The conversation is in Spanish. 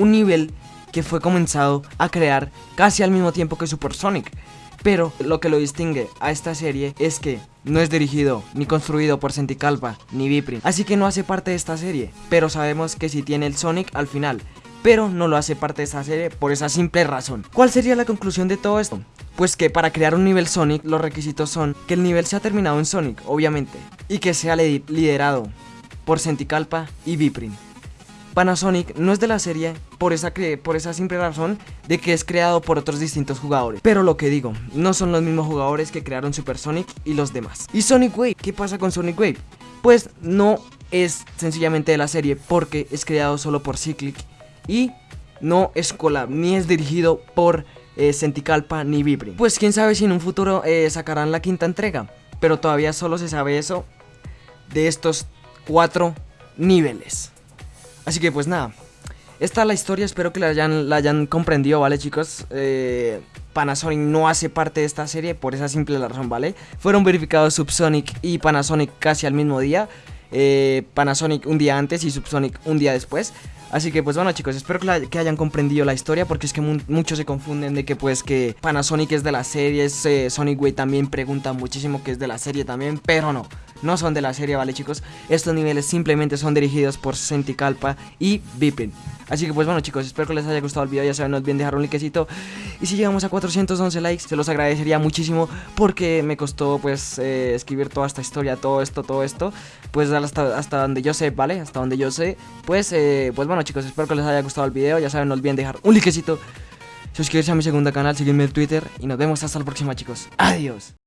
un nivel que fue comenzado a crear casi al mismo tiempo que Super Sonic. Pero lo que lo distingue a esta serie es que no es dirigido ni construido por Senticalpa ni Viprin, así que no hace parte de esta serie, pero sabemos que sí tiene el Sonic al final, pero no lo hace parte de esta serie por esa simple razón. ¿Cuál sería la conclusión de todo esto? Pues que para crear un nivel Sonic los requisitos son que el nivel sea terminado en Sonic, obviamente, y que sea liderado por Senticalpa y Viprin. Panasonic no es de la serie por esa, por esa simple razón de que es creado por otros distintos jugadores. Pero lo que digo, no son los mismos jugadores que crearon Super Sonic y los demás. ¿Y Sonic Wave? ¿Qué pasa con Sonic Wave? Pues no es sencillamente de la serie porque es creado solo por Cyclic y no es collab ni es dirigido por eh, Senticalpa ni Vibri. Pues quién sabe si en un futuro eh, sacarán la quinta entrega, pero todavía solo se sabe eso de estos cuatro niveles. Así que pues nada, esta es la historia, espero que la hayan, la comprendido, ¿vale chicos? Eh, Panasonic no hace parte de esta serie por esa simple razón, ¿vale? Fueron verificados Subsonic y Panasonic casi al mismo día. Eh, Panasonic un día antes y Subsonic un día después. Así que pues bueno chicos, espero que, hayan comprendido la historia porque es que muchos se confunden de que pues que Panasonic es de la serie, eh, Sonic Way también pregunta muchísimo que es de la serie también, pero no no son de la serie, ¿vale chicos? Estos niveles simplemente son dirigidos por Senticalpa y Vipin. Así que pues bueno chicos, espero que les haya gustado el video, ya saben, no olviden dejar un likecito. Y si llegamos a 411 likes, se los agradecería muchísimo Porque me costó pues eh, escribir toda esta historia, todo esto, todo esto. Pues hasta, hasta donde yo sé, ¿vale? Hasta donde yo sé. Pues, eh, pues bueno chicos, espero que les haya gustado el video, ya saben, no olviden dejar un likecito. Suscribirse a mi segundo canal, seguirme en Twitter Y nos vemos hasta la próxima chicos, adiós